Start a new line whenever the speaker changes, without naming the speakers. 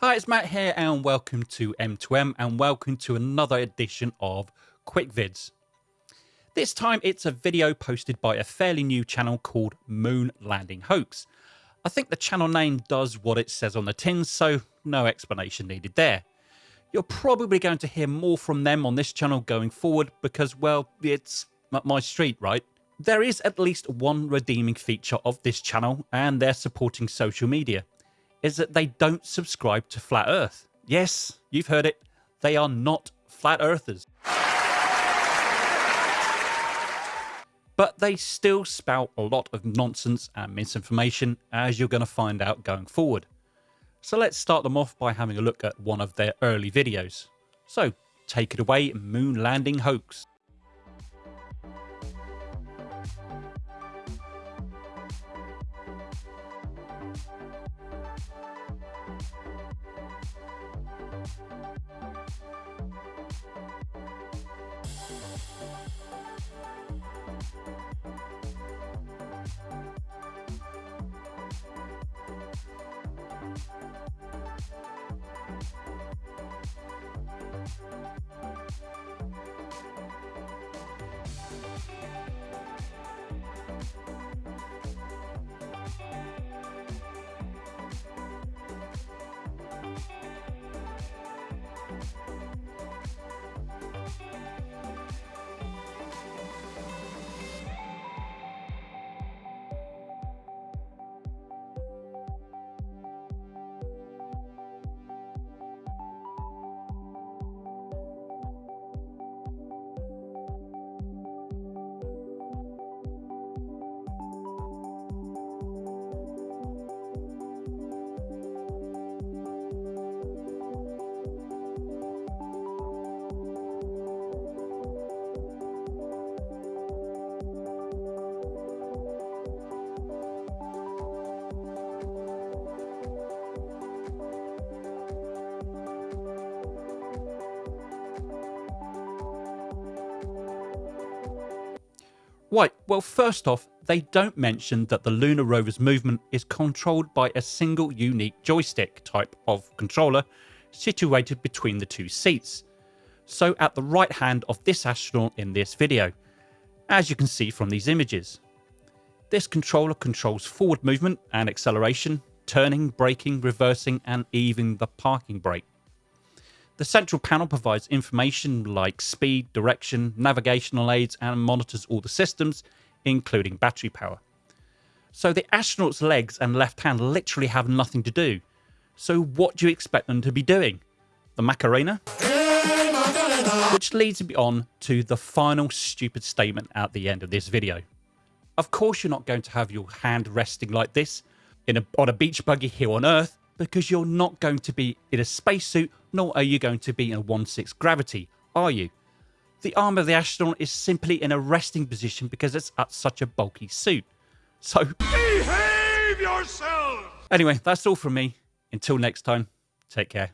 Hi, it's Matt here, and welcome to M2M, and welcome to another edition of Quick Vids. This time it's a video posted by a fairly new channel called Moon Landing Hoax. I think the channel name does what it says on the tin, so no explanation needed there. You're probably going to hear more from them on this channel going forward because, well, it's my street, right? There is at least one redeeming feature of this channel and their supporting social media is that they don't subscribe to Flat Earth. Yes, you've heard it. They are not flat earthers. But they still spout a lot of nonsense and misinformation, as you're going to find out going forward. So let's start them off by having a look at one of their early videos. So take it away, Moon Landing Hoax. Well, first off, they don't mention that the lunar rover's movement is controlled by a single unique joystick type of controller situated between the two seats. So at the right hand of this astronaut in this video, as you can see from these images. This controller controls forward movement and acceleration, turning, braking, reversing, and even the parking brake. The central panel provides information like speed, direction, navigational aids, and monitors all the systems, including battery power. So the astronaut's legs and left hand literally have nothing to do. So what do you expect them to be doing? The Macarena? Which leads me on to the final stupid statement at the end of this video. Of course you're not going to have your hand resting like this in a, on a beach buggy here on Earth because you're not going to be in a spacesuit, nor are you going to be in a 1-6 gravity, are you? The arm of the astronaut is simply in a resting position because it's at such a bulky suit. So... Behave yourself! Anyway, that's all from me. Until next time, take care.